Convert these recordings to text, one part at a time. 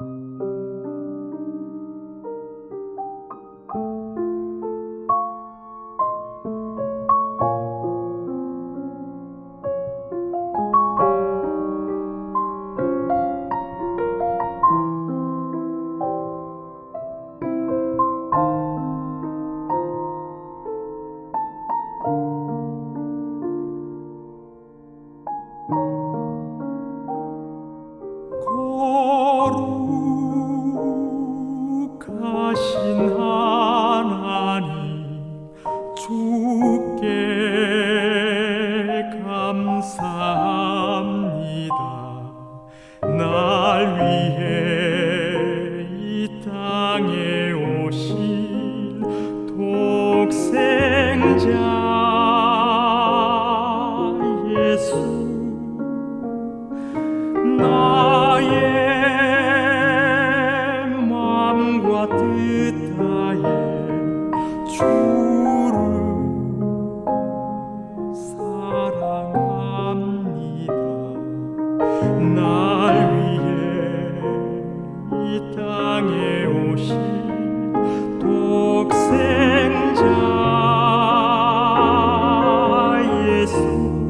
you 삽니다. 날 위해 이 땅에 오신 독생자 예수 나의 마음과 뜻하에 주 독생자 예수.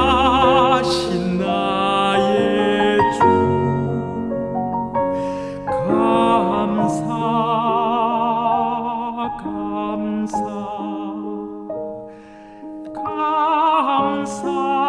Kamsa, Kamsa.